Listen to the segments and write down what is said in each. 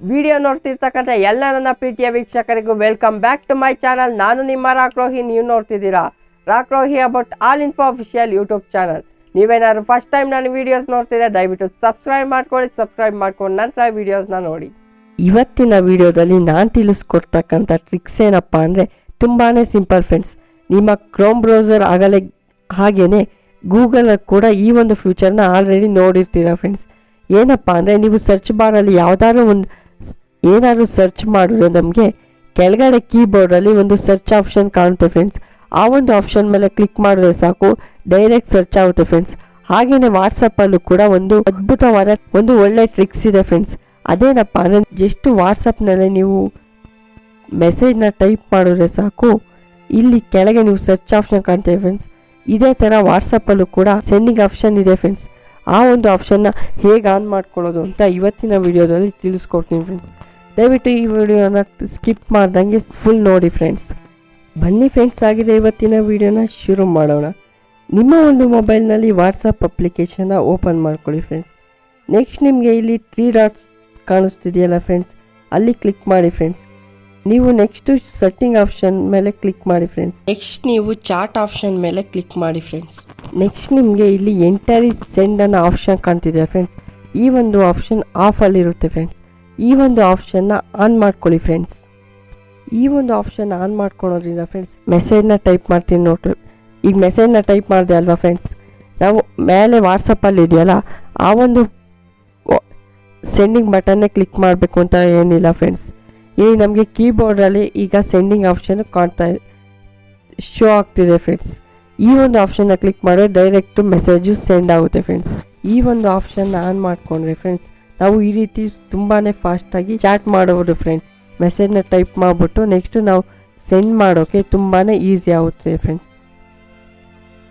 Video ನೋಡ್ತಿರ್ತಕ್ಕಂಥ ಎಲ್ಲ ನನ್ನ ಪ್ರೀತಿಯ ವೀಕ್ಷಕರಿಗೂ welcome back to my channel ನಾನು ನಿಮ್ಮ ರಾಕ್ರೋಹಿ ನೀವು ನೋಡ್ತಿದ್ದೀರಾ? ರಾಕ್ರೋಹಿ about all info official YouTube channel ನೀವೇನಾದ್ರು ಫಸ್ಟ್ ಟೈಮ್ ನಾನು ವಿಡಿಯೋಸ್ ನೋಡ್ತಿದ್ರೆ ದಯವಿಟ್ಟು ಸಬ್ಸ್ಕ್ರೈಬ್ ಮಾಡ್ಕೊಳ್ಳಿ ಸಬ್ಸ್ಕ್ರೈಬ್ ಮಾಡ್ಕೊಂಡು ನಂತರ ವೀಡಿಯೋಸ್ನ ನೋಡಿ. ಇವತ್ತಿನ ವಿಡಿಯೋದಲ್ಲಿ ನಾನು ತಿಳಿಸ್ಕೊಡ್ತಕ್ಕಂಥ ಟ್ರಿಕ್ಸ್ ಏನಪ್ಪ ಅಂದರೆ ತುಂಬಾ ಸಿಂಪಲ್ ಫ್ರೆಂಡ್ಸ್ ನಿಮ್ಮ ಕ್ರೋಮ್ ಬ್ರೌಸರ್ ಆಗಲೇ ಹಾಗೆಯೇ ಗೂಗಲಲ್ಲಿ ಕೂಡ ಈ ಒಂದು ಫ್ಯೂಚರ್ನ ಆಲ್ರೆಡಿ ನೋಡಿರ್ತೀರ ಫ್ರೆಂಡ್ಸ್ ಏನಪ್ಪ ಅಂದರೆ ನೀವು ಸರ್ಚ್ ಬಾರಲ್ಲಿ ಯಾವುದಾದ್ರು ಒಂದು ಏನಾದ್ರು ಸರ್ಚ್ ಮಾಡಿದ್ರೆ ನಮಗೆ ಕೆಳಗಡೆ ಕೀಬೋರ್ಡಲ್ಲಿ ಒಂದು ಸರ್ಚ್ ಆಪ್ಷನ್ ಕಾಣುತ್ತೆ ಫ್ರೆಂಡ್ಸ್ ಆ ಒಂದು ಆಪ್ಷನ್ ಮೇಲೆ ಕ್ಲಿಕ್ ಮಾಡಿದ್ರೆ ಸಾಕು ಡೈರೆಕ್ಟ್ ಸರ್ಚ್ ಆಗುತ್ತೆ ಫ್ರೆಂಡ್ಸ್ ಹಾಗೆಯೇ ವಾಟ್ಸಪ್ಪಲ್ಲೂ ಕೂಡ ಒಂದು ಅದ್ಭುತವಾದ ಒಂದು ಒಳ್ಳೆ ಟ್ರಿಕ್ಸ್ ಇದೆ ಫ್ರೆಂಡ್ಸ್ ಅದೇನಪ್ಪ ಅಂದರೆ ಜಸ್ಟ್ ವಾಟ್ಸಪ್ನಲ್ಲಿ ನೀವು ಮೆಸೇಜ್ನ ಟೈಪ್ ಮಾಡಿದ್ರೆ ಸಾಕು, ಇಲ್ಲಿ ಕೆಳಗೆ ನೀವು ಸರ್ಚ್ ಆಪ್ಷನ್ ಕಾಣ್ತೇವೆ ಫ್ರೆಂಡ್ಸ್ ಇದೇ ಥರ ವಾಟ್ಸಪ್ಪಲ್ಲೂ ಕೂಡ ಸೆಂಡಿಂಗ್ ಆಪ್ಷನ್ ಇದೆ ಫ್ರೆಂಡ್ಸ್ ಆ ಒಂದು ಆಪ್ಷನ್ನ ಹೇಗೆ ಆನ್ ಮಾಡ್ಕೊಳ್ಳೋದು ಅಂತ ಇವತ್ತಿನ ವಿಡಿಯೋದಲ್ಲಿ ತಿಳಿಸ್ಕೊಡ್ತೀನಿ ಫ್ರೆಂಡ್ಸ್ ದಯವಿಟ್ಟು ಈ ವಿಡಿಯೋನ ಸ್ಕಿಪ್ ಮಾಡ್ದಂಗೆ ಫುಲ್ ನೋಡಿ ಫ್ರೆಂಡ್ಸ್ ಬನ್ನಿ ಫ್ರೆಂಡ್ಸ್ ಆಗಿದೆ ಇವತ್ತಿನ ವಿಡಿಯೋನ ಶುರು ಮಾಡೋಣ. ನಿಮ್ಮ ಒಂದು ಮೊಬೈಲ್ನಲ್ಲಿ ವಾಟ್ಸಪ್ ಅಪ್ಲಿಕೇಶನ್ನ ಓಪನ್ ಮಾಡ್ಕೊಳ್ಳಿ ಫ್ರೆಂಡ್ಸ್ ನೆಕ್ಸ್ಟ್ ನಿಮಗೆ ಇಲ್ಲಿ ತ್ರೀ ಡಾಟ್ಸ್ ಕಾಣಿಸ್ತಿದೆಯಲ್ಲ ಫ್ರೆಂಡ್ಸ್ ಅಲ್ಲಿ ಕ್ಲಿಕ್ ಮಾಡಿ ಫ್ರೆಂಡ್ಸ್ ನೀವು ನೆಕ್ಸ್ಟು ಸೆಟ್ಟಿಂಗ್ ಆಪ್ಷನ್ ಮೇಲೆ ಕ್ಲಿಕ್ ಮಾಡಿ ಫ್ರೆಂಡ್ಸ್ ನೆಕ್ಸ್ಟ್ ನೀವು ಚಾಟ್ ಆಪ್ಷನ್ ಮೇಲೆ ಕ್ಲಿಕ್ ಮಾಡಿ ಫ್ರೆಂಡ್ಸ್ ನೆಕ್ಸ್ಟ್ ನಿಮಗೆ ಇಲ್ಲಿ ಎಂಟರಿ ಸೆಂಡ್ ಅನ್ನೋ ಆಪ್ಷನ್ ಕಾಣ್ತಿದೆ ಫ್ರೆಂಡ್ಸ್ ಈ ಒಂದು ಆಪ್ಷನ್ ಆಫಲ್ಲಿರುತ್ತೆ ಫ್ರೆಂಡ್ಸ್ ಈ ಒಂದು ಆಪ್ಷನ್ನ ಆನ್ ಮಾಡ್ಕೊಳ್ಳಿ ಫ್ರೆಂಡ್ಸ್ ಈ ಒಂದು ಆಪ್ಷನ್ ಆನ್ ಮಾಡ್ಕೊಳೋದ್ರಿಂದ ಫ್ರೆಂಡ್ಸ್ ಮೆಸೇಜ್ನ ಟೈಪ್ ಮಾಡ್ತೀನಿ ನೋಡ್ರಿ. ಈಗ ಮೆಸೇಜ್ನ ಟೈಪ್ ಮಾಡಿದೆ ಅಲ್ವಾ ಫ್ರೆಂಡ್ಸ್ ನಾವು ಮೇಲೆ ವಾಟ್ಸಪ್ಪಲ್ಲಿ ಇದೆಯಲ್ಲ, ಆ ಒಂದು ಸೆಂಡಿಂಗ್ ಬಟನ್ನೇ ಕ್ಲಿಕ್ ಮಾಡಬೇಕು ಅಂತ ಏನಿಲ್ಲ ಫ್ರೆಂಡ್ಸ್ ಇಲ್ಲಿ ನಮಗೆ ಕೀಬೋರ್ಡಲ್ಲಿ ಈಗ ಸೆಂಡಿಂಗ್ ಆಪ್ಷನ್ ಕಾಣ್ತಾ ಶೋ ಆಗ್ತಿದೆ ಫ್ರೆಂಡ್ಸ್ ಈ ಒಂದು ಆಪ್ಷನ್ನ ಕ್ಲಿಕ್ ಮಾಡಿದ್ರೆ ಡೈರೆಕ್ಟು ಮೆಸೇಜು ಸೆಂಡ್ ಆಗುತ್ತೆ ಫ್ರೆಂಡ್ಸ್ ಈ ಒಂದು ಆಪ್ಷನ್ನ ಆನ್ ಮಾಡಿಕೊಂಡ್ರೆ ಫ್ರೆಂಡ್ಸ್ ನಾವು ಈ ರೀತಿ ತುಂಬಾ ಫಾಸ್ಟಾಗಿ ಚಾಟ್ ಮಾಡಬಹುದು ಫ್ರೆಂಡ್ಸ್ ಮೆಸೇಜ್ನ ಟೈಪ್ ಮಾಡಿಬಿಟ್ಟು ನೆಕ್ಸ್ಟು ನಾವು ಸೆಂಡ್ ಮಾಡೋಕ್ಕೆ ತುಂಬಾ ಈಸಿ ಆಗುತ್ತೆ ಫ್ರೆಂಡ್ಸ್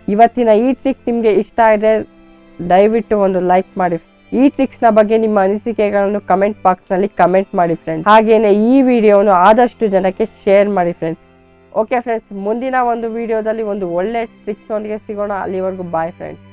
ಇವತ್ತಿನ ಈ ಟ್ರಿಕ್ ನಿಮಗೆ ಇಷ್ಟ ಇದೆ ದಯವಿಟ್ಟು ಒಂದು ಲೈಕ್ ಮಾಡಿ. ಈ ಟ್ರಿಕ್ಸ್ನ ಬಗ್ಗೆ ನಿಮ್ಮ ಅನಿಸಿಕೆಗಳನ್ನು ಕಮೆಂಟ್ ಬಾಕ್ಸ್ನಲ್ಲಿ ಕಮೆಂಟ್ ಮಾಡಿ ಫ್ರೆಂಡ್ಸ್ ಹಾಗೆಯೇ ಈ ವಿಡಿಯೋವನ್ನು ಆದಷ್ಟು ಜನಕ್ಕೆ ಶೇರ್ ಮಾಡಿ ಫ್ರೆಂಡ್ಸ್ ಓಕೆ ಫ್ರೆಂಡ್ಸ್ ಮುಂದಿನ ಒಂದು ವಿಡಿಯೋದಲ್ಲಿ ಒಂದು ಒಳ್ಳೆ ಟ್ರಿಕ್ಸ್ ಒಂದಿಗೆ ಸಿಗೋಣ. ಅಲ್ಲಿವರೆಗೂ ಬಾಯ್ ಫ್ರೆಂಡ್ಸ್